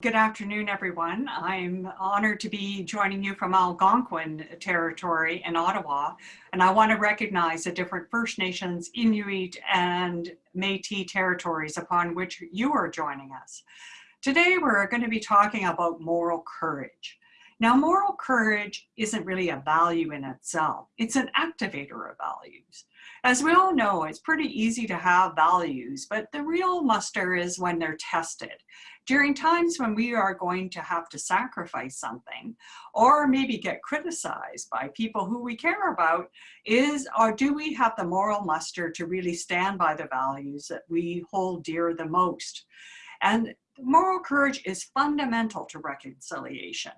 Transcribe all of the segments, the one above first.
Good afternoon, everyone. I'm honored to be joining you from Algonquin territory in Ottawa, and I want to recognize the different First Nations, Inuit, and Métis territories upon which you are joining us. Today, we're going to be talking about moral courage. Now, moral courage isn't really a value in itself. It's an activator of values. As we all know, it's pretty easy to have values, but the real muster is when they're tested. During times when we are going to have to sacrifice something or maybe get criticized by people who we care about is, or do we have the moral muster to really stand by the values that we hold dear the most? And moral courage is fundamental to reconciliation.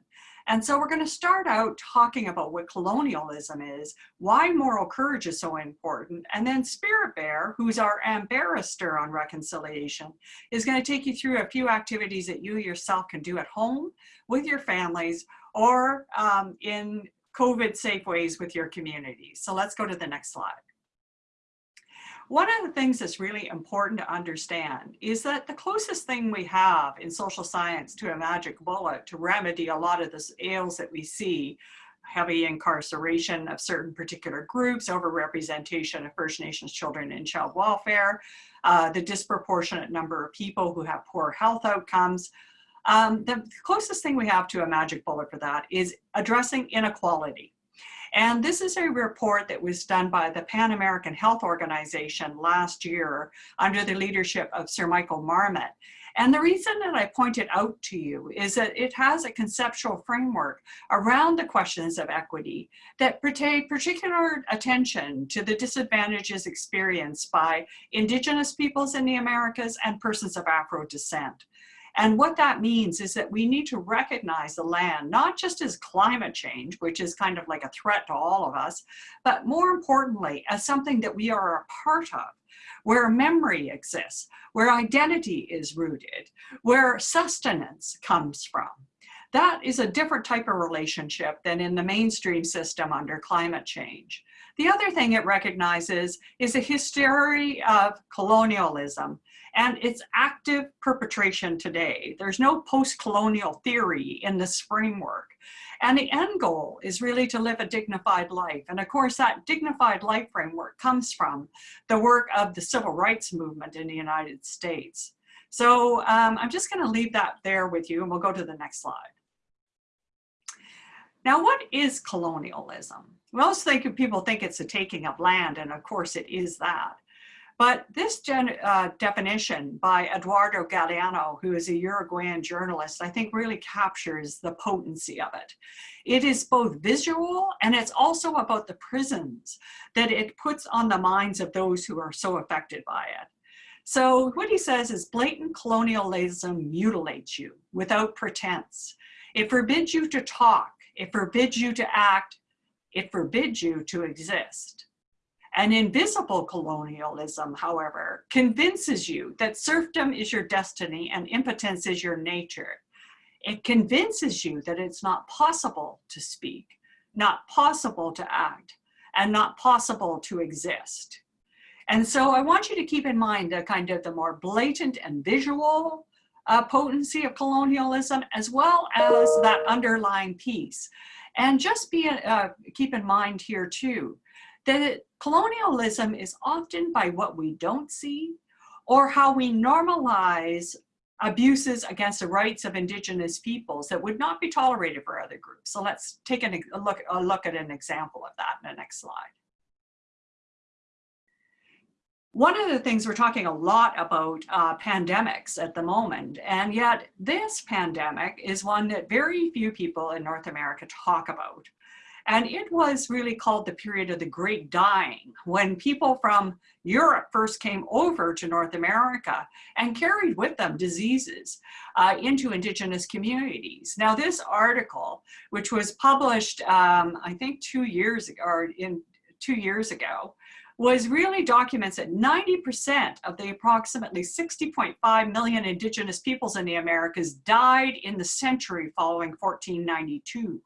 And so we're going to start out talking about what colonialism is, why moral courage is so important, and then Spirit Bear, who's our ambassador on reconciliation, is going to take you through a few activities that you yourself can do at home with your families or um, in COVID safe ways with your community. So let's go to the next slide. One of the things that's really important to understand is that the closest thing we have in social science to a magic bullet to remedy a lot of the ails that we see, heavy incarceration of certain particular groups, overrepresentation of First Nations children in child welfare, uh, the disproportionate number of people who have poor health outcomes, um, the closest thing we have to a magic bullet for that is addressing inequality. And this is a report that was done by the Pan American Health Organization last year under the leadership of Sir Michael Marmot. And the reason that I point it out to you is that it has a conceptual framework around the questions of equity that pay particular attention to the disadvantages experienced by indigenous peoples in the Americas and persons of Afro descent. And what that means is that we need to recognize the land, not just as climate change, which is kind of like a threat to all of us, but more importantly, as something that we are a part of where memory exists, where identity is rooted, where sustenance comes from. That is a different type of relationship than in the mainstream system under climate change. The other thing it recognizes is a history of colonialism and its active perpetration today. There's no post-colonial theory in this framework. And the end goal is really to live a dignified life. And of course, that dignified life framework comes from the work of the civil rights movement in the United States. So um, I'm just gonna leave that there with you and we'll go to the next slide. Now, what is colonialism? Most think, people think it's a taking of land, and of course it is that. But this uh, definition by Eduardo Galeano, who is a Uruguayan journalist, I think really captures the potency of it. It is both visual and it's also about the prisons that it puts on the minds of those who are so affected by it. So what he says is blatant colonialism mutilates you without pretense. It forbids you to talk. It forbids you to act. It forbids you to exist. An invisible colonialism, however, convinces you that serfdom is your destiny and impotence is your nature. It convinces you that it's not possible to speak, not possible to act, and not possible to exist. And so I want you to keep in mind the kind of the more blatant and visual uh, potency of colonialism, as well as that underlying piece. And just be uh, keep in mind here too, that colonialism is often by what we don't see or how we normalize abuses against the rights of indigenous peoples that would not be tolerated for other groups. So let's take an, a, look, a look at an example of that in the next slide. One of the things we're talking a lot about uh, pandemics at the moment, and yet this pandemic is one that very few people in North America talk about. And it was really called the period of the Great Dying, when people from Europe first came over to North America and carried with them diseases uh, into indigenous communities. Now this article, which was published, um, I think two years ago, or in two years ago, was really documents that 90% of the approximately 60.5 million indigenous peoples in the Americas died in the century following 1492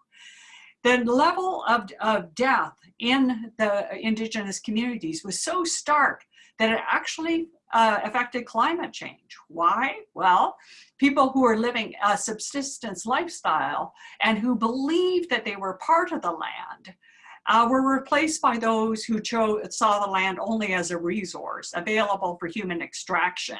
the level of, of death in the indigenous communities was so stark that it actually uh, affected climate change. Why? Well, people who are living a subsistence lifestyle and who believed that they were part of the land uh, were replaced by those who chose, saw the land only as a resource available for human extraction.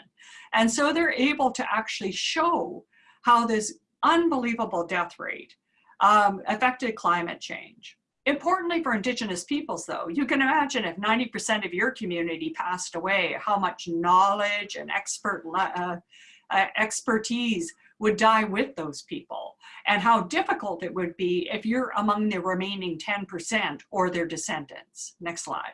And so they're able to actually show how this unbelievable death rate um, affected climate change. Importantly for indigenous peoples though, you can imagine if 90% of your community passed away, how much knowledge and expert uh, uh, expertise would die with those people and how difficult it would be if you're among the remaining 10% or their descendants. Next slide.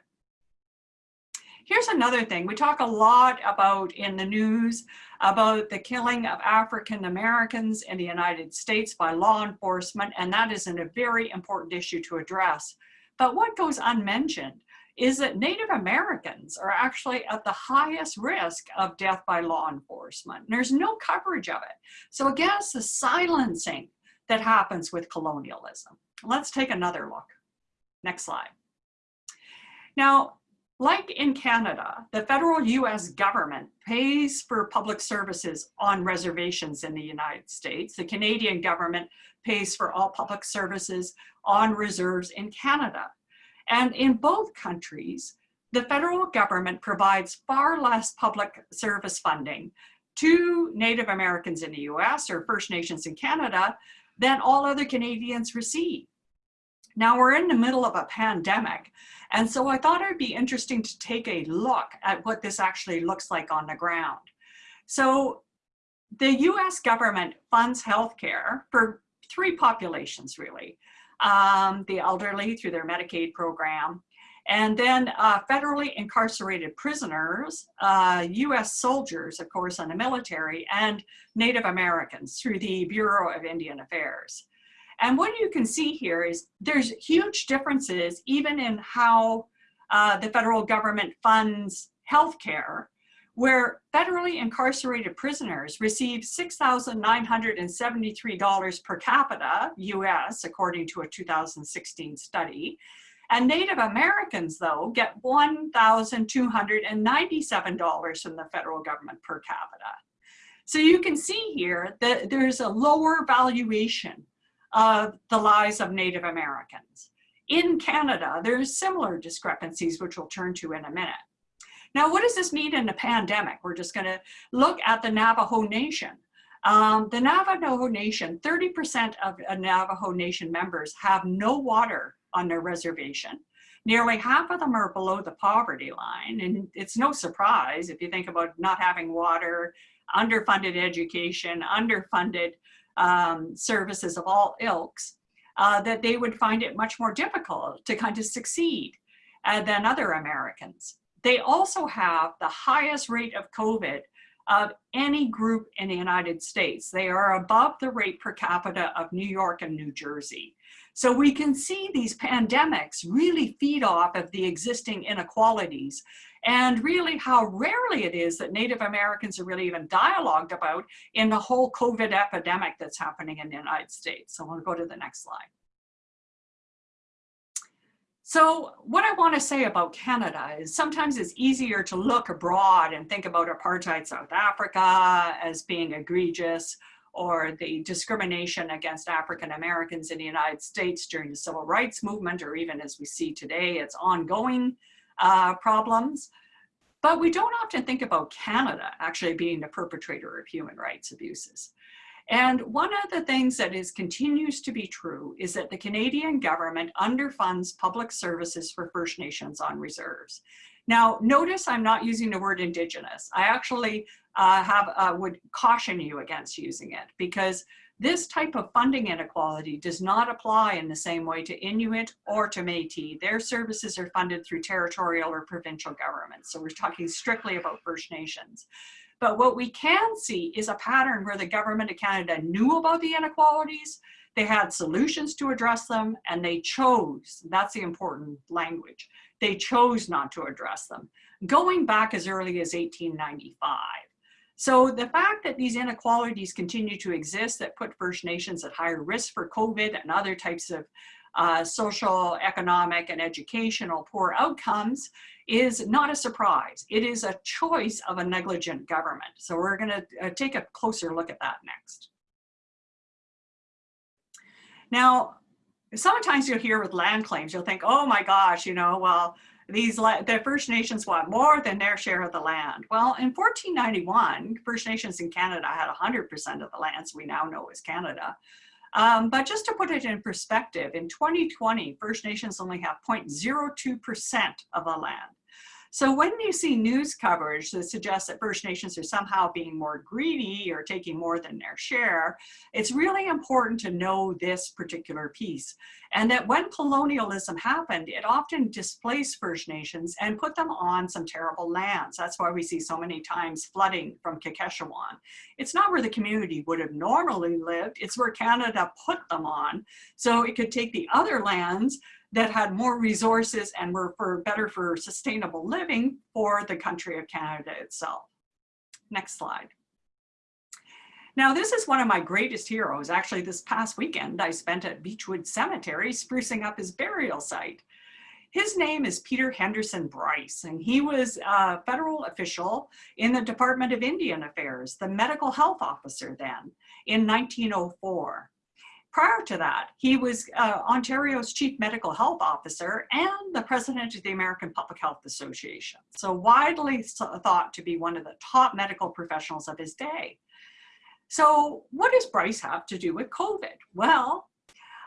Here's another thing. We talk a lot about in the news about the killing of African Americans in the United States by law enforcement, and that is a very important issue to address. But what goes unmentioned is that Native Americans are actually at the highest risk of death by law enforcement. There's no coverage of it. So again, it's the silencing that happens with colonialism. Let's take another look. Next slide. Now, like in Canada, the federal US government pays for public services on reservations in the United States. The Canadian government pays for all public services on reserves in Canada. And in both countries, the federal government provides far less public service funding to Native Americans in the US or First Nations in Canada than all other Canadians receive. Now we're in the middle of a pandemic, and so I thought it'd be interesting to take a look at what this actually looks like on the ground. So the US government funds healthcare for three populations really um, the elderly through their Medicaid program, and then uh, federally incarcerated prisoners, uh, US soldiers, of course, in the military, and Native Americans through the Bureau of Indian Affairs. And what you can see here is there's huge differences even in how uh, the federal government funds healthcare where federally incarcerated prisoners receive $6,973 per capita US, according to a 2016 study. And Native Americans, though, get $1,297 from the federal government per capita. So you can see here that there's a lower valuation of the lives of Native Americans. In Canada, there's similar discrepancies, which we'll turn to in a minute. Now, what does this mean in a pandemic? We're just gonna look at the Navajo Nation. Um, the Navajo Nation, 30% of Navajo Nation members have no water on their reservation. Nearly half of them are below the poverty line. And it's no surprise if you think about not having water, underfunded education, underfunded um, services of all ilks, uh, that they would find it much more difficult to kind of succeed uh, than other Americans. They also have the highest rate of COVID of any group in the United States. They are above the rate per capita of New York and New Jersey. So we can see these pandemics really feed off of the existing inequalities and really how rarely it is that Native Americans are really even dialogued about in the whole COVID epidemic that's happening in the United States. So we'll go to the next slide. So what I want to say about Canada is sometimes it's easier to look abroad and think about apartheid South Africa as being egregious or the discrimination against African Americans in the United States during the civil rights movement, or even as we see today, it's ongoing uh, problems. But we don't often think about Canada actually being the perpetrator of human rights abuses. And one of the things that is continues to be true is that the Canadian government underfunds public services for First Nations on reserves. Now, notice I'm not using the word Indigenous. I actually uh, have uh, would caution you against using it because this type of funding inequality does not apply in the same way to Inuit or to Métis. Their services are funded through territorial or provincial governments. So we're talking strictly about First Nations. But what we can see is a pattern where the government of Canada knew about the inequalities, they had solutions to address them, and they chose, that's the important language, they chose not to address them, going back as early as 1895. So the fact that these inequalities continue to exist that put First Nations at higher risk for COVID and other types of uh, social, economic, and educational poor outcomes is not a surprise. It is a choice of a negligent government. So we're gonna uh, take a closer look at that next. Now, sometimes you'll hear with land claims, you'll think, oh my gosh, you know, well, these the First Nations want more than their share of the land. Well, in 1491, First Nations in Canada had 100% of the lands we now know as Canada. Um, but just to put it in perspective, in 2020, First Nations only have 0.02% of the land. So when you see news coverage that suggests that First Nations are somehow being more greedy or taking more than their share, it's really important to know this particular piece. And that when colonialism happened, it often displaced First Nations and put them on some terrible lands. That's why we see so many times flooding from Kashechewan. It's not where the community would have normally lived, it's where Canada put them on. So it could take the other lands that had more resources and were for better for sustainable living for the country of Canada itself. Next slide. Now, this is one of my greatest heroes. Actually, this past weekend, I spent at Beechwood Cemetery sprucing up his burial site. His name is Peter Henderson Bryce, and he was a federal official in the Department of Indian Affairs, the medical health officer then, in 1904. Prior to that, he was uh, Ontario's chief medical health officer and the president of the American Public Health Association. So widely thought to be one of the top medical professionals of his day. So what does Bryce have to do with COVID? Well,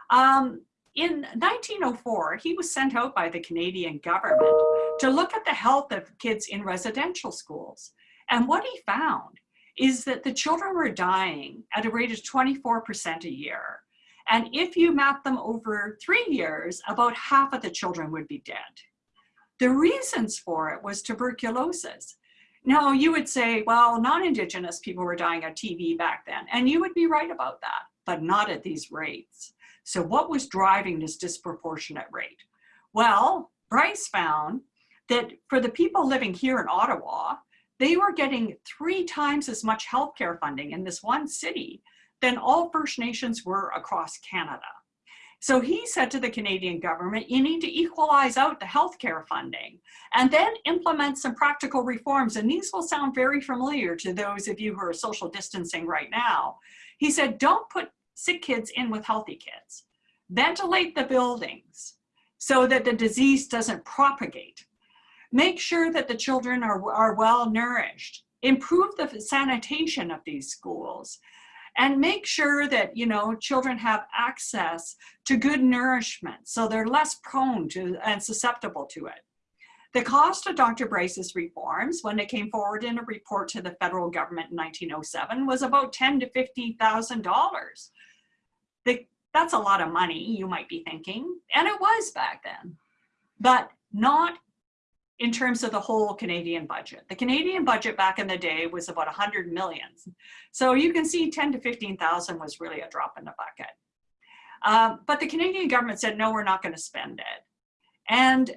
um, in 1904, he was sent out by the Canadian government to look at the health of kids in residential schools. And what he found is that the children were dying at a rate of 24% a year. And if you map them over three years, about half of the children would be dead. The reasons for it was tuberculosis. Now you would say, well, non-Indigenous people were dying of TB back then. And you would be right about that, but not at these rates. So what was driving this disproportionate rate? Well, Bryce found that for the people living here in Ottawa, they were getting three times as much healthcare funding in this one city than all First Nations were across Canada. So he said to the Canadian government, you need to equalize out the healthcare funding and then implement some practical reforms. And these will sound very familiar to those of you who are social distancing right now. He said, don't put sick kids in with healthy kids. Ventilate the buildings so that the disease doesn't propagate. Make sure that the children are, are well nourished. Improve the sanitation of these schools and make sure that you know children have access to good nourishment so they're less prone to and susceptible to it. The cost of Dr. Bryce's reforms when they came forward in a report to the federal government in 1907 was about ten to $50,000. That's a lot of money, you might be thinking, and it was back then, but not in terms of the whole Canadian budget. The Canadian budget back in the day was about 100 million. So you can see 10 to 15,000 was really a drop in the bucket. Um, but the Canadian government said, no, we're not gonna spend it. And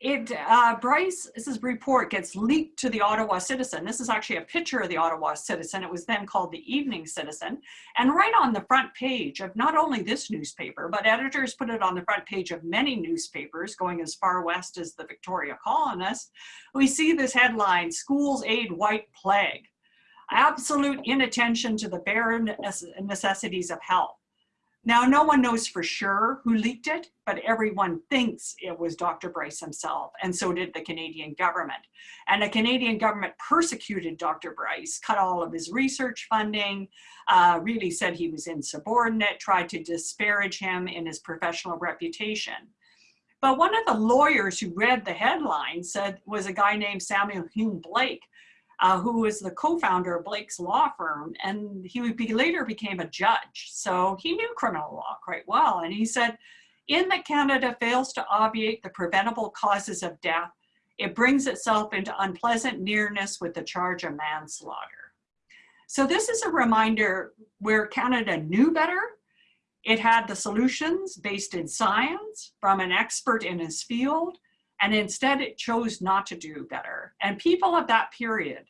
it, uh, Bryce's report gets leaked to the Ottawa Citizen. This is actually a picture of the Ottawa Citizen. It was then called the Evening Citizen. And right on the front page of not only this newspaper, but editors put it on the front page of many newspapers going as far west as the Victoria Colonist, we see this headline, Schools Aid White Plague. Absolute inattention to the bare necessities of health. Now, no one knows for sure who leaked it, but everyone thinks it was Dr. Bryce himself, and so did the Canadian government. And the Canadian government persecuted Dr. Bryce, cut all of his research funding, uh, really said he was insubordinate, tried to disparage him in his professional reputation. But one of the lawyers who read the headline said was a guy named Samuel Hume Blake, uh, who was the co-founder of Blake's law firm, and he be, later became a judge. So he knew criminal law quite well. And he said, in that Canada fails to obviate the preventable causes of death, it brings itself into unpleasant nearness with the charge of manslaughter. So this is a reminder where Canada knew better. It had the solutions based in science from an expert in his field, and instead it chose not to do better. And people of that period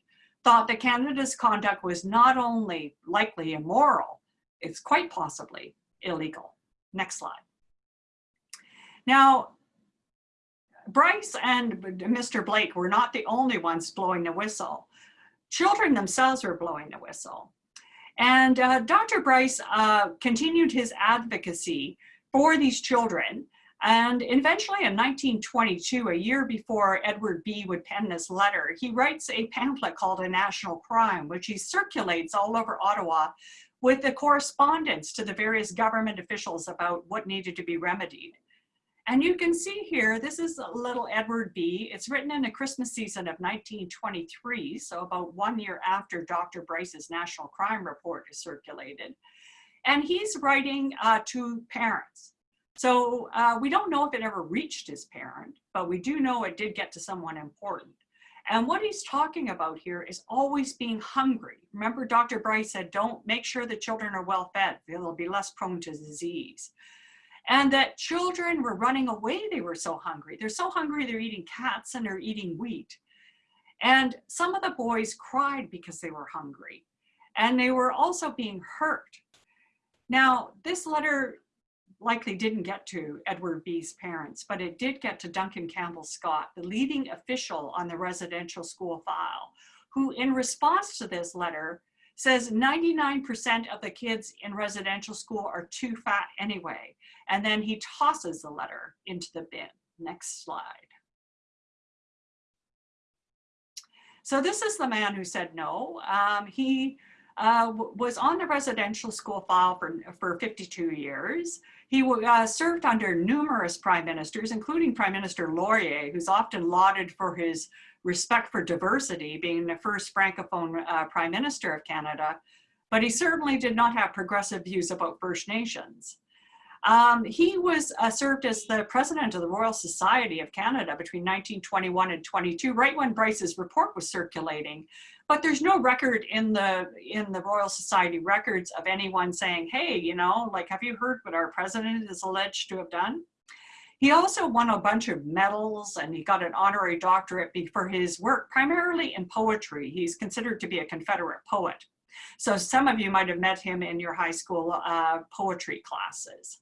thought that Canada's conduct was not only likely immoral, it's quite possibly illegal. Next slide. Now, Bryce and Mr. Blake were not the only ones blowing the whistle. Children themselves were blowing the whistle. And uh, Dr. Bryce uh, continued his advocacy for these children. And eventually in 1922, a year before Edward B. would pen this letter, he writes a pamphlet called A National Crime, which he circulates all over Ottawa with the correspondence to the various government officials about what needed to be remedied. And you can see here, this is a little Edward B. It's written in the Christmas season of 1923, so about one year after Dr. Bryce's National Crime Report is circulated. And he's writing uh, to parents. So uh, we don't know if it ever reached his parent, but we do know it did get to someone important. And what he's talking about here is always being hungry. Remember, Dr. Bryce said, don't make sure the children are well fed. They'll be less prone to disease and that children were running away. They were so hungry. They're so hungry, they're eating cats and they're eating wheat. And some of the boys cried because they were hungry and they were also being hurt. Now, this letter likely didn't get to Edward B.'s parents, but it did get to Duncan Campbell Scott, the leading official on the residential school file, who in response to this letter says 99% of the kids in residential school are too fat anyway. And then he tosses the letter into the bin. Next slide. So this is the man who said no. Um, he uh, was on the residential school file for, for 52 years. He uh, served under numerous prime ministers, including Prime Minister Laurier, who's often lauded for his respect for diversity, being the first Francophone uh, Prime Minister of Canada, but he certainly did not have progressive views about First Nations. Um, he was uh, served as the president of the Royal Society of Canada between 1921 and 22, right when Bryce's report was circulating. But there's no record in the in the Royal Society records of anyone saying, hey, you know, like, have you heard what our president is alleged to have done? He also won a bunch of medals and he got an honorary doctorate for his work, primarily in poetry. He's considered to be a Confederate poet. So some of you might have met him in your high school uh, poetry classes.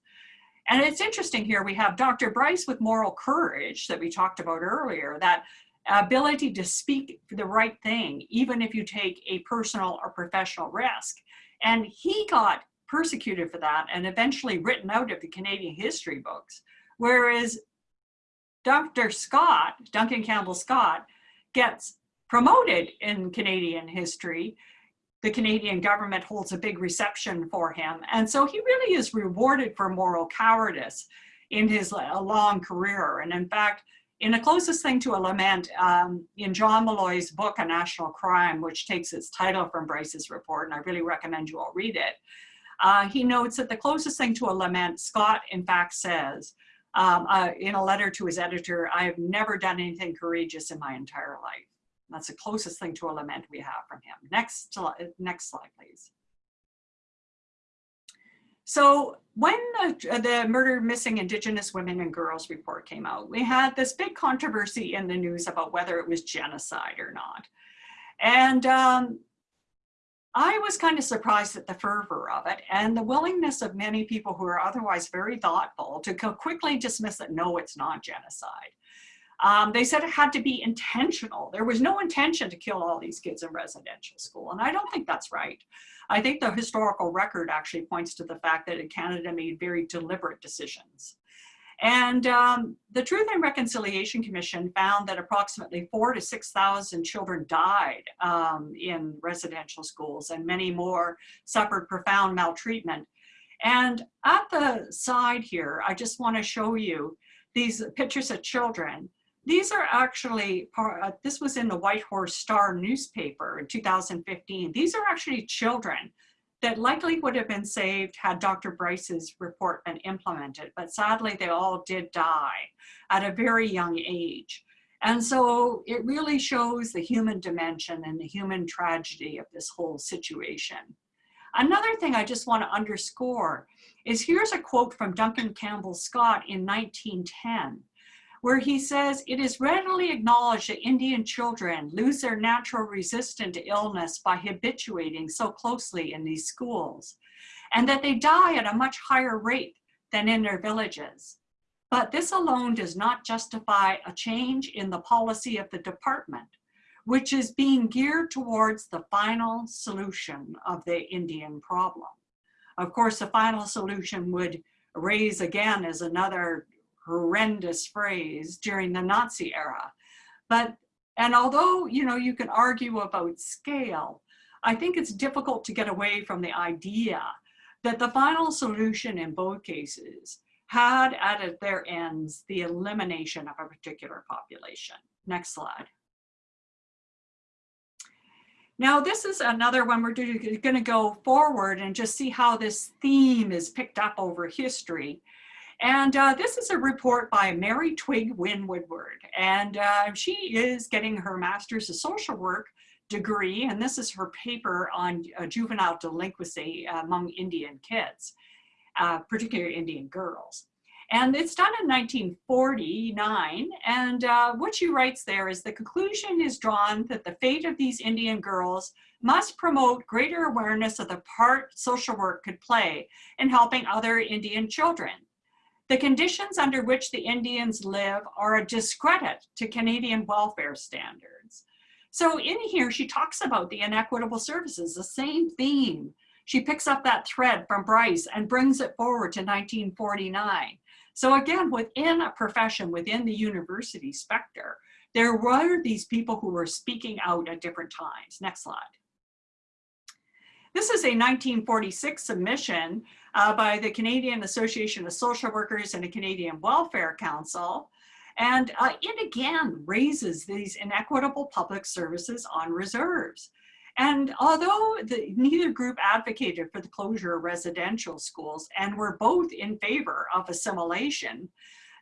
And it's interesting here, we have Dr. Bryce with moral courage that we talked about earlier, that ability to speak the right thing, even if you take a personal or professional risk. And he got persecuted for that and eventually written out of the Canadian history books. Whereas Dr. Scott, Duncan Campbell Scott, gets promoted in Canadian history the Canadian government holds a big reception for him. And so he really is rewarded for moral cowardice in his long career. And in fact, in the closest thing to a lament, um, in John Milloy's book, A National Crime, which takes its title from Bryce's report, and I really recommend you all read it, uh, he notes that the closest thing to a lament, Scott in fact says, um, uh, in a letter to his editor, I have never done anything courageous in my entire life. That's the closest thing to a lament we have from him. Next, next slide, please. So when the, the Murder Missing Indigenous Women and Girls report came out, we had this big controversy in the news about whether it was genocide or not. And um, I was kind of surprised at the fervor of it and the willingness of many people who are otherwise very thoughtful to quickly dismiss that no, it's not genocide. Um, they said it had to be intentional. There was no intention to kill all these kids in residential school. And I don't think that's right. I think the historical record actually points to the fact that Canada made very deliberate decisions. And um, the Truth and Reconciliation Commission found that approximately four to 6,000 children died um, in residential schools and many more suffered profound maltreatment. And at the side here, I just wanna show you these pictures of children these are actually, uh, this was in the Whitehorse Star newspaper in 2015. These are actually children that likely would have been saved had Dr. Bryce's report been implemented, but sadly they all did die at a very young age. And so it really shows the human dimension and the human tragedy of this whole situation. Another thing I just want to underscore is here's a quote from Duncan Campbell Scott in 1910 where he says, it is readily acknowledged that Indian children lose their natural resistance to illness by habituating so closely in these schools, and that they die at a much higher rate than in their villages. But this alone does not justify a change in the policy of the department, which is being geared towards the final solution of the Indian problem. Of course, the final solution would raise again as another horrendous phrase during the Nazi era. But, and although, you know, you can argue about scale, I think it's difficult to get away from the idea that the final solution in both cases had at their ends the elimination of a particular population. Next slide. Now this is another one we're going to go forward and just see how this theme is picked up over history. And uh, this is a report by Mary Twig Wynne Woodward. And uh, she is getting her master's of social work degree. And this is her paper on uh, juvenile delinquency among Indian kids, uh, particularly Indian girls. And it's done in 1949. And uh, what she writes there is the conclusion is drawn that the fate of these Indian girls must promote greater awareness of the part social work could play in helping other Indian children. The conditions under which the Indians live are a discredit to Canadian welfare standards. So in here, she talks about the inequitable services, the same theme. She picks up that thread from Bryce and brings it forward to 1949. So again, within a profession, within the university specter, there were these people who were speaking out at different times. Next slide. This is a 1946 submission uh, by the Canadian Association of Social Workers and the Canadian Welfare Council. And uh, it again raises these inequitable public services on reserves. And although the, neither group advocated for the closure of residential schools and were both in favor of assimilation,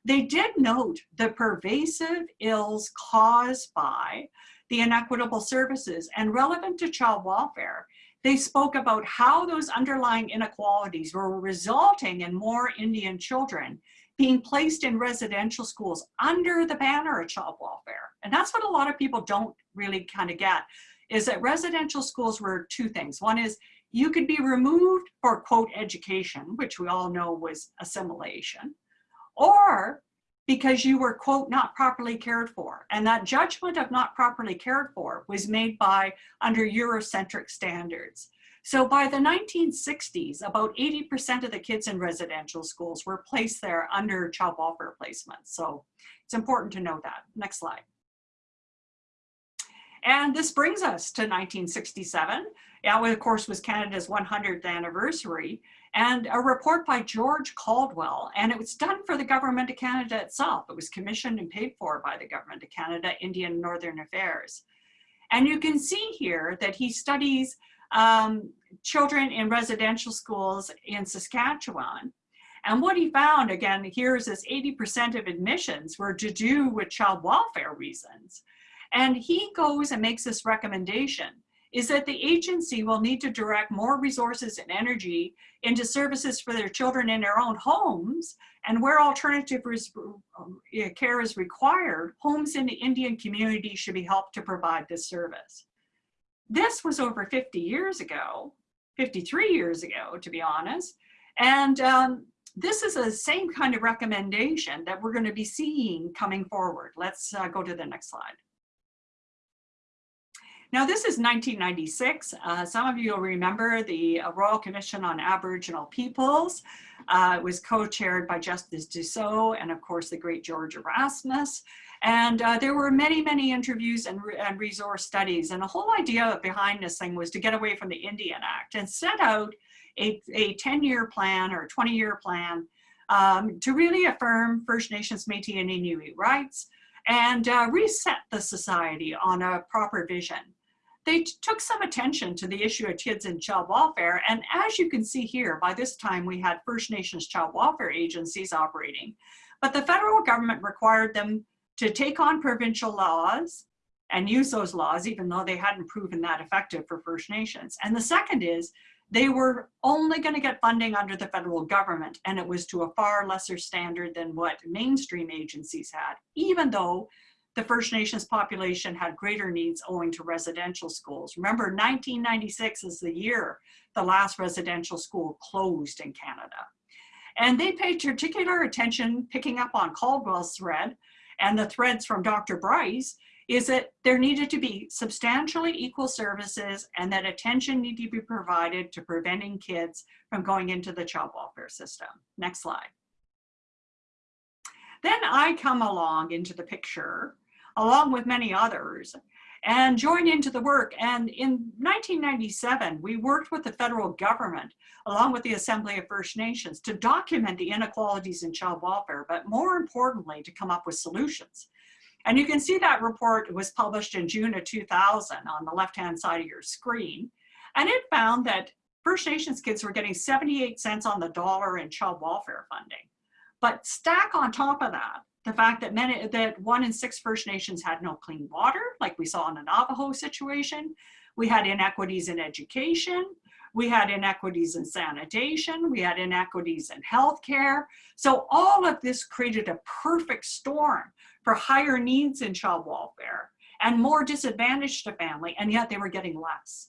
they did note the pervasive ills caused by the inequitable services and relevant to child welfare they spoke about how those underlying inequalities were resulting in more Indian children being placed in residential schools under the banner of child welfare. And that's what a lot of people don't really kind of get, is that residential schools were two things. One is you could be removed for quote education, which we all know was assimilation, or because you were, quote, not properly cared for. And that judgment of not properly cared for was made by under Eurocentric standards. So by the 1960s, about 80% of the kids in residential schools were placed there under child welfare placements. So it's important to know that. Next slide. And this brings us to 1967. That, of course, was Canada's 100th anniversary and a report by George Caldwell, and it was done for the Government of Canada itself. It was commissioned and paid for by the Government of Canada, Indian Northern Affairs. And you can see here that he studies um, children in residential schools in Saskatchewan. And what he found, again, here is this 80% of admissions were to do with child welfare reasons. And he goes and makes this recommendation is that the agency will need to direct more resources and energy into services for their children in their own homes and where alternative um, care is required, homes in the Indian community should be helped to provide this service. This was over 50 years ago, 53 years ago, to be honest. And um, this is the same kind of recommendation that we're going to be seeing coming forward. Let's uh, go to the next slide. Now this is 1996. Uh, some of you will remember the uh, Royal Commission on Aboriginal Peoples. Uh, it was co-chaired by Justice Dussault and of course the great George Erasmus. And uh, there were many, many interviews and, re and resource studies. And the whole idea behind this thing was to get away from the Indian Act and set out a 10-year plan or 20-year plan um, to really affirm First Nations, Métis, and Inuit rights and uh, reset the society on a proper vision they took some attention to the issue of kids in child welfare. And as you can see here, by this time we had First Nations child welfare agencies operating, but the federal government required them to take on provincial laws and use those laws, even though they hadn't proven that effective for First Nations. And the second is they were only going to get funding under the federal government, and it was to a far lesser standard than what mainstream agencies had, even though the First Nations population had greater needs owing to residential schools. Remember, 1996 is the year the last residential school closed in Canada. And they paid particular attention picking up on Caldwell's thread and the threads from Dr. Bryce is that there needed to be substantially equal services and that attention needed to be provided to preventing kids from going into the child welfare system. Next slide. Then I come along into the picture, along with many others, and join into the work. And in 1997, we worked with the federal government, along with the Assembly of First Nations, to document the inequalities in child welfare, but more importantly, to come up with solutions. And you can see that report was published in June of 2000 on the left-hand side of your screen. And it found that First Nations kids were getting 78 cents on the dollar in child welfare funding. But stack on top of that, the fact that many, that one in six First Nations had no clean water, like we saw in the Navajo situation. We had inequities in education. We had inequities in sanitation. We had inequities in healthcare. So all of this created a perfect storm for higher needs in child welfare and more disadvantaged to family, and yet they were getting less.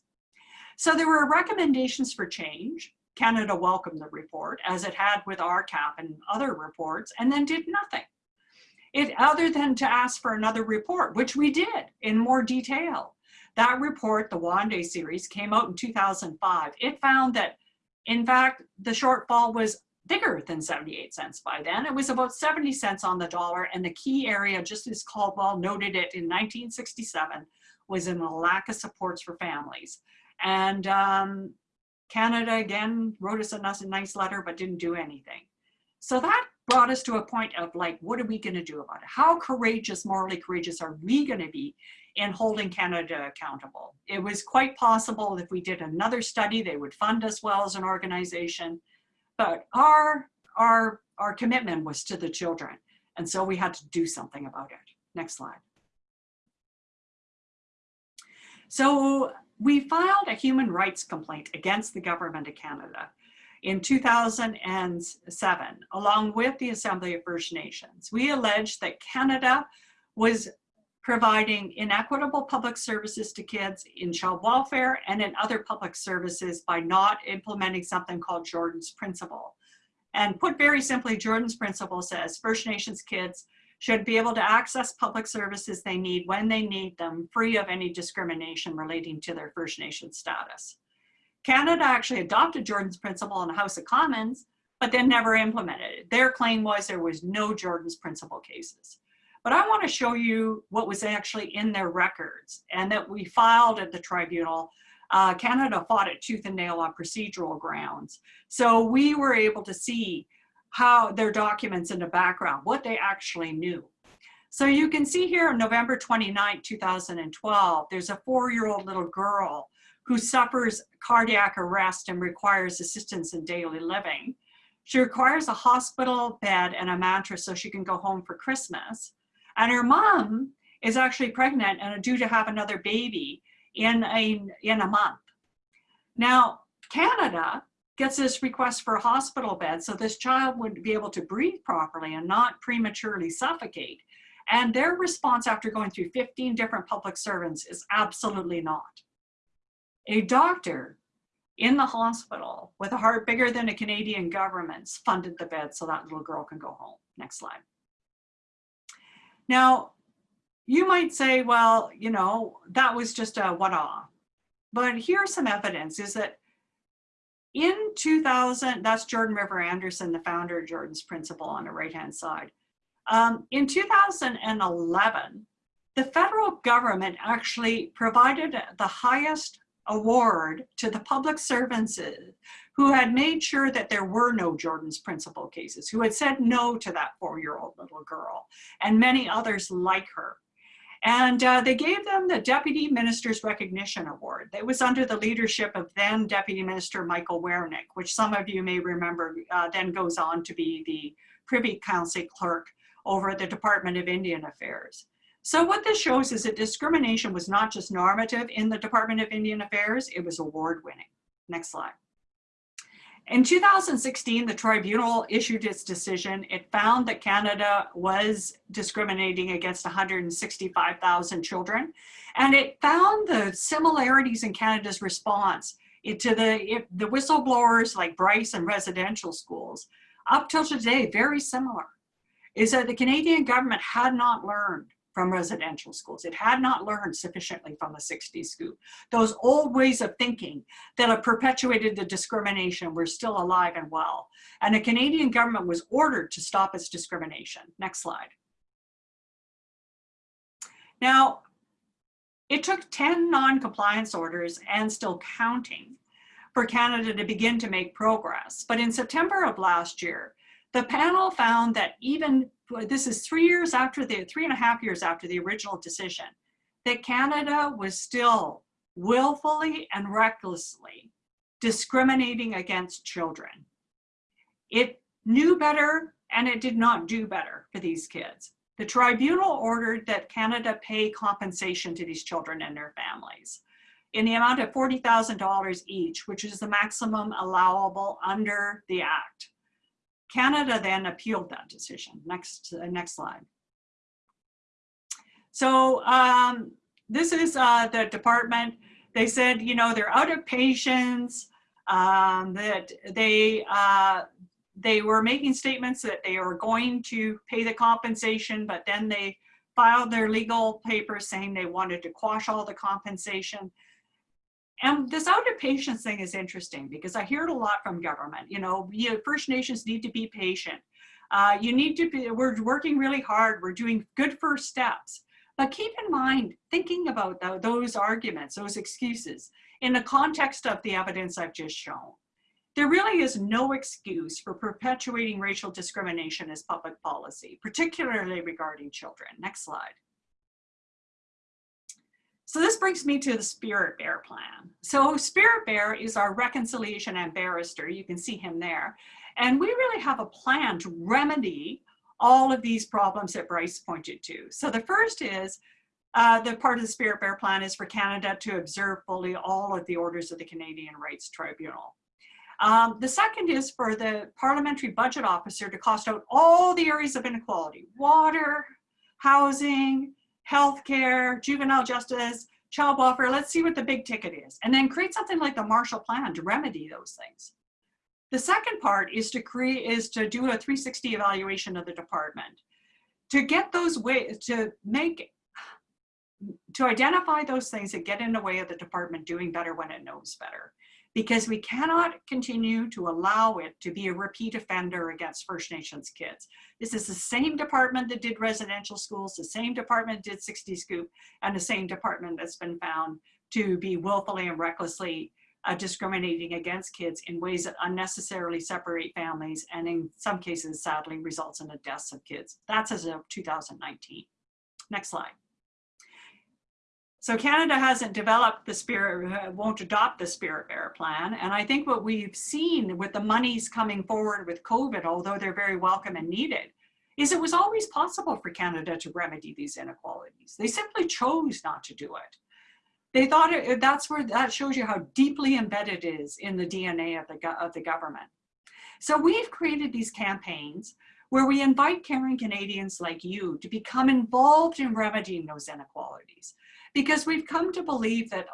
So there were recommendations for change. Canada welcomed the report, as it had with RCAP and other reports, and then did nothing. It, other than to ask for another report, which we did in more detail. That report, the Wen:de series, came out in 2005. It found that, in fact, the shortfall was bigger than 78 cents by then. It was about 70 cents on the dollar. And the key area, just as Caldwell noted it in 1967, was in the lack of supports for families. And um, Canada, again, wrote us a nice letter, but didn't do anything. So that brought us to a point of like, what are we gonna do about it? How courageous, morally courageous are we gonna be in holding Canada accountable? It was quite possible if we did another study, they would fund us well as an organization. But our, our, our commitment was to the children. And so we had to do something about it. Next slide. So we filed a human rights complaint against the government of Canada in 2007, along with the Assembly of First Nations. We alleged that Canada was providing inequitable public services to kids in child welfare and in other public services by not implementing something called Jordan's Principle. And put very simply, Jordan's Principle says First Nations kids should be able to access public services they need when they need them, free of any discrimination relating to their First Nation status. Canada actually adopted Jordan's Principle in the House of Commons, but then never implemented it. Their claim was there was no Jordan's Principle cases. But I want to show you what was actually in their records and that we filed at the tribunal. Uh, Canada fought it tooth and nail on procedural grounds. So we were able to see how their documents in the background, what they actually knew. So you can see here on November 29, 2012, there's a four-year-old little girl who suffers cardiac arrest and requires assistance in daily living. She requires a hospital bed and a mattress so she can go home for Christmas. And her mom is actually pregnant and due to have another baby in a, in a month. Now, Canada gets this request for a hospital bed so this child would be able to breathe properly and not prematurely suffocate. And their response after going through 15 different public servants is absolutely not. A doctor in the hospital with a heart bigger than a Canadian government's funded the bed so that little girl can go home. Next slide. Now, you might say, well, you know, that was just a one-off. But here's some evidence is that in 2000, that's Jordan River Anderson, the founder of Jordan's Principle on the right-hand side. Um, in 2011, the federal government actually provided the highest award to the public servants who had made sure that there were no Jordan's Principle cases, who had said no to that four-year-old little girl, and many others like her. And uh, they gave them the Deputy Minister's Recognition Award. It was under the leadership of then Deputy Minister Michael Wernick, which some of you may remember uh, then goes on to be the Privy Council clerk over the Department of Indian Affairs. So what this shows is that discrimination was not just normative in the Department of Indian Affairs, it was award winning. Next slide. In 2016, the tribunal issued its decision. It found that Canada was discriminating against 165,000 children, and it found the similarities in Canada's response to the, the whistleblowers like Bryce and residential schools up till today, very similar, is that the Canadian government had not learned from residential schools. It had not learned sufficiently from the 60s scoop. Those old ways of thinking that have perpetuated the discrimination were still alive and well. And the Canadian government was ordered to stop its discrimination. Next slide. Now, it took 10 non-compliance orders and still counting for Canada to begin to make progress. But in September of last year, the panel found that even this is three years after the, three and a half years after the original decision, that Canada was still willfully and recklessly discriminating against children. It knew better and it did not do better for these kids. The tribunal ordered that Canada pay compensation to these children and their families in the amount of $40,000 each, which is the maximum allowable under the act. Canada then appealed that decision. Next, uh, next slide. So um, this is uh, the department. They said, you know, they're out of patience, um, that they, uh, they were making statements that they were going to pay the compensation, but then they filed their legal papers saying they wanted to quash all the compensation. And this out of patience thing is interesting because I hear it a lot from government. You know, you, First Nations need to be patient. Uh, you need to be, we're working really hard. We're doing good first steps. But keep in mind, thinking about the, those arguments, those excuses, in the context of the evidence I've just shown, there really is no excuse for perpetuating racial discrimination as public policy, particularly regarding children. Next slide. So this brings me to the Spirit Bear plan. So Spirit Bear is our reconciliation and barrister. You can see him there. And we really have a plan to remedy all of these problems that Bryce pointed to. So the first is uh, the part of the Spirit Bear plan is for Canada to observe fully all of the orders of the Canadian Rights Tribunal. Um, the second is for the parliamentary budget officer to cost out all the areas of inequality, water, housing, healthcare, juvenile justice, child welfare, let's see what the big ticket is. And then create something like the Marshall Plan to remedy those things. The second part is to create, is to do a 360 evaluation of the department. To get those ways, to make, to identify those things that get in the way of the department doing better when it knows better because we cannot continue to allow it to be a repeat offender against First Nations kids. This is the same department that did residential schools, the same department did 60 Scoop, and the same department that's been found to be willfully and recklessly uh, discriminating against kids in ways that unnecessarily separate families and in some cases sadly results in the deaths of kids. That's as of 2019. Next slide. So Canada hasn't developed the spirit, uh, won't adopt the Spirit Bear plan. And I think what we've seen with the monies coming forward with COVID, although they're very welcome and needed, is it was always possible for Canada to remedy these inequalities. They simply chose not to do it. They thought it, that's where that shows you how deeply embedded it is in the DNA of the, of the government. So we've created these campaigns where we invite caring Canadians like you to become involved in remedying those inequalities because we've come to believe that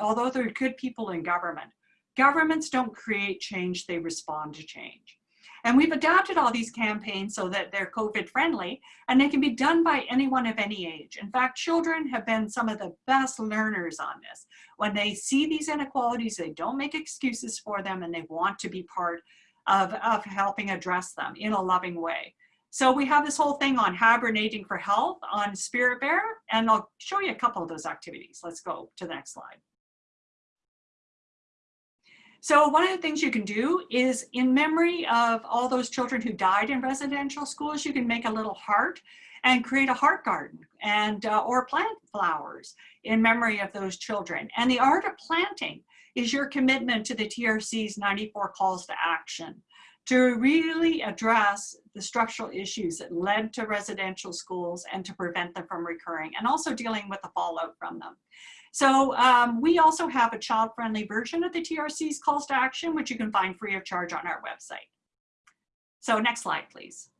although there are good people in government, governments don't create change, they respond to change. And we've adapted all these campaigns so that they're COVID friendly and they can be done by anyone of any age. In fact, children have been some of the best learners on this. When they see these inequalities, they don't make excuses for them and they want to be part of, of helping address them in a loving way. So we have this whole thing on hibernating for health on Spirit Bear, and I'll show you a couple of those activities. Let's go to the next slide. So one of the things you can do is in memory of all those children who died in residential schools, you can make a little heart and create a heart garden and uh, or plant flowers in memory of those children. And the art of planting is your commitment to the TRC's 94 calls to action to really address the structural issues that led to residential schools and to prevent them from recurring and also dealing with the fallout from them. So um, we also have a child-friendly version of the TRC's calls to action, which you can find free of charge on our website. So next slide, please.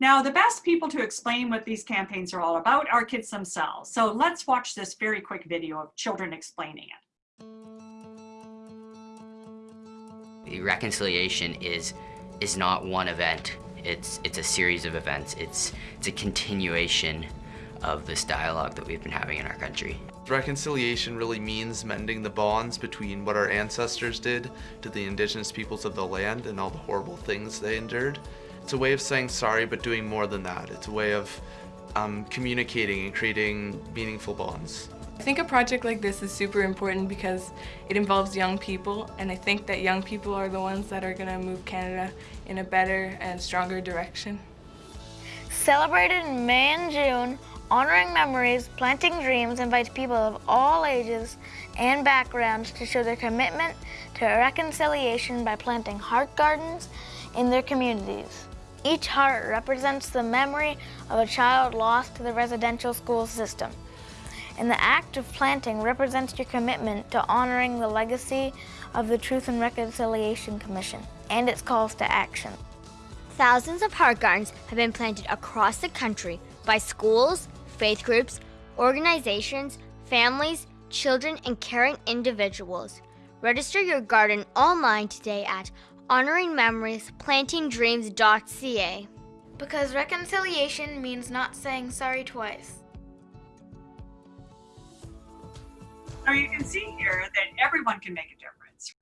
Now, the best people to explain what these campaigns are all about are kids themselves. So let's watch this very quick video of children explaining it reconciliation is is not one event. It's, it's a series of events. It's, it's a continuation of this dialogue that we've been having in our country. Reconciliation really means mending the bonds between what our ancestors did to the indigenous peoples of the land and all the horrible things they endured. It's a way of saying sorry, but doing more than that. It's a way of um, communicating and creating meaningful bonds. I think a project like this is super important because it involves young people and I think that young people are the ones that are going to move Canada in a better and stronger direction. Celebrated in May and June, Honoring Memories, Planting Dreams invites people of all ages and backgrounds to show their commitment to reconciliation by planting heart gardens in their communities. Each heart represents the memory of a child lost to the residential school system. And the act of planting represents your commitment to honoring the legacy of the Truth and Reconciliation Commission and its calls to action. Thousands of heart gardens have been planted across the country by schools, faith groups, organizations, families, children, and caring individuals. Register your garden online today at honoringmemoriesplantingdreams.ca. Because reconciliation means not saying sorry twice. Now you can see here that everyone can make a difference.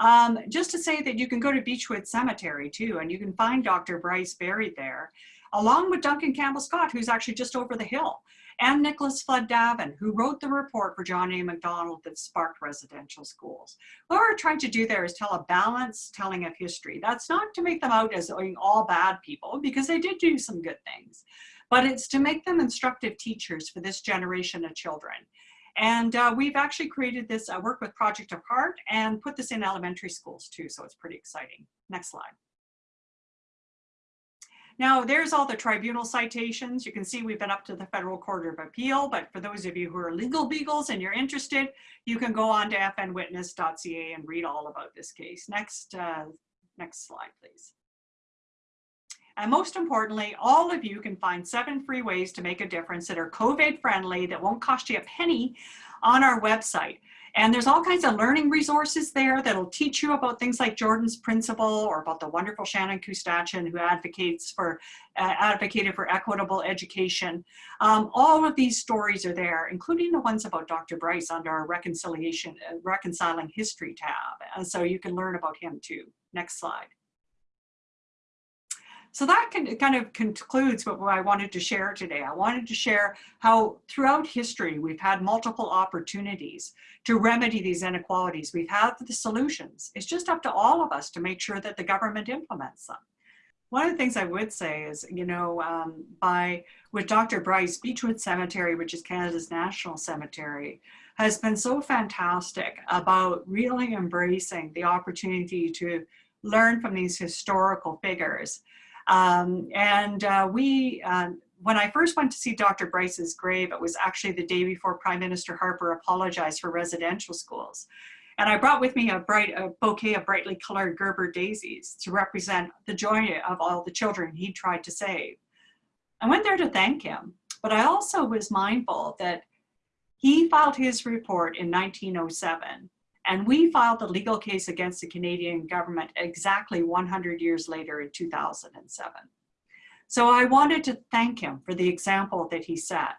Um, just to say that you can go to Beechwood Cemetery too, and you can find Dr. Bryce buried there, along with Duncan Campbell Scott, who's actually just over the hill, and Nicholas Flood Davin, who wrote the report for John A. Macdonald that sparked residential schools. What we're trying to do there is tell a balanced telling of history. That's not to make them out as all bad people, because they did do some good things, but it's to make them instructive teachers for this generation of children. And uh, we've actually created this uh, work with Project Heart and put this in elementary schools too, so it's pretty exciting. Next slide. Now, there's all the tribunal citations. You can see we've been up to the Federal Court of Appeal, but for those of you who are legal beagles and you're interested, you can go on to fnwitness.ca and read all about this case. Next, uh, next slide, please. And most importantly, all of you can find seven free ways to make a difference that are COVID friendly, that won't cost you a penny on our website. And there's all kinds of learning resources there that'll teach you about things like Jordan's principle or about the wonderful Shannen Koostachin who advocates for, uh, advocated for equitable education. Um, all of these stories are there, including the ones about Dr. Bryce under our reconciliation, uh, reconciling history tab. And so you can learn about him too. Next slide. So that can, kind of concludes what I wanted to share today. I wanted to share how throughout history, we've had multiple opportunities to remedy these inequalities. We've had the solutions. It's just up to all of us to make sure that the government implements them. One of the things I would say is, you know, um, by with Dr. Bryce, Beechwood Cemetery, which is Canada's national cemetery, has been so fantastic about really embracing the opportunity to learn from these historical figures um, and uh, we, uh, when I first went to see Dr. Bryce's grave, it was actually the day before Prime Minister Harper apologized for residential schools. And I brought with me a bright a bouquet of brightly colored Gerber daisies to represent the joy of all the children he tried to save. I went there to thank him, but I also was mindful that he filed his report in 1907 and we filed the legal case against the Canadian government exactly 100 years later in 2007. So I wanted to thank him for the example that he set.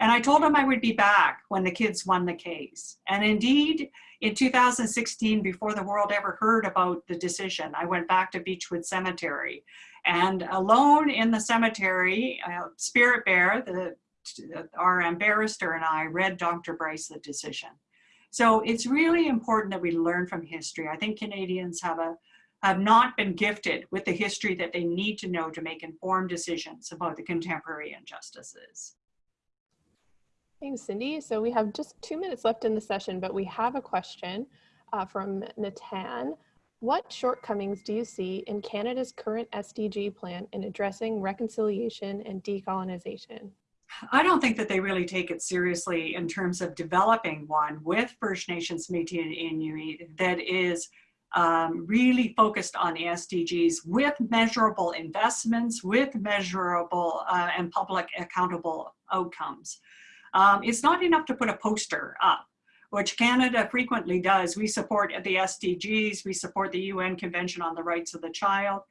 And I told him I would be back when the kids won the case. And indeed, in 2016, before the world ever heard about the decision, I went back to Beechwood Cemetery. And alone in the cemetery, uh, Spirit Bear, the, our barrister and I read Dr. Bryce the decision. So it's really important that we learn from history. I think Canadians have a have not been gifted with the history that they need to know to make informed decisions about the contemporary injustices. Thanks, Cindy. So we have just two minutes left in the session, but we have a question uh, from Natan. What shortcomings do you see in Canada's current SDG plan in addressing reconciliation and decolonization? I don't think that they really take it seriously in terms of developing one with First Nations, Métis and Inuit that is um, really focused on the SDGs with measurable investments, with measurable uh, and public accountable outcomes. Um, it's not enough to put a poster up, which Canada frequently does. We support the SDGs, we support the UN Convention on the Rights of the Child,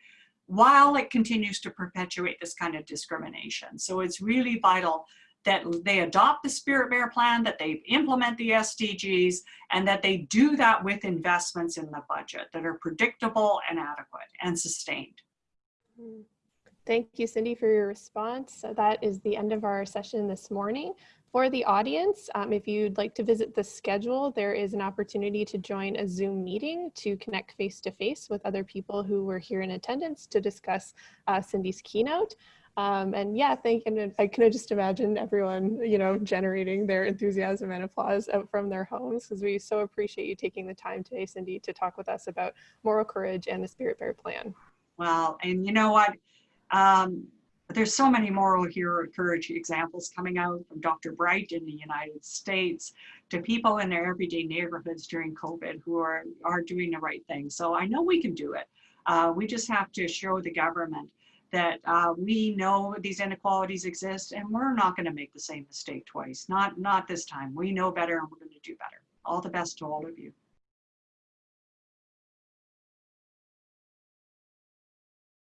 while it continues to perpetuate this kind of discrimination. So it's really vital that they adopt the Spirit Bear plan, that they implement the SDGs, and that they do that with investments in the budget that are predictable and adequate and sustained. Thank you, Cindy, for your response. So that is the end of our session this morning. For the audience, um, if you'd like to visit the schedule, there is an opportunity to join a Zoom meeting to connect face-to-face with other people who were here in attendance to discuss uh, Cindy's keynote. Um, and yeah, thank you. and I can just imagine everyone, you know, generating their enthusiasm and applause out from their homes because we so appreciate you taking the time today, Cindy, to talk with us about moral courage and the Spirit Bear Plan. Well, and you know what? Um, there's so many moral hero courage examples coming out from Dr. Bright in the United States to people in their everyday neighborhoods during COVID who are, are doing the right thing. So I know we can do it. Uh, we just have to show the government that uh, we know these inequalities exist and we're not going to make the same mistake twice. Not, not this time. We know better and we're going to do better. All the best to all of you.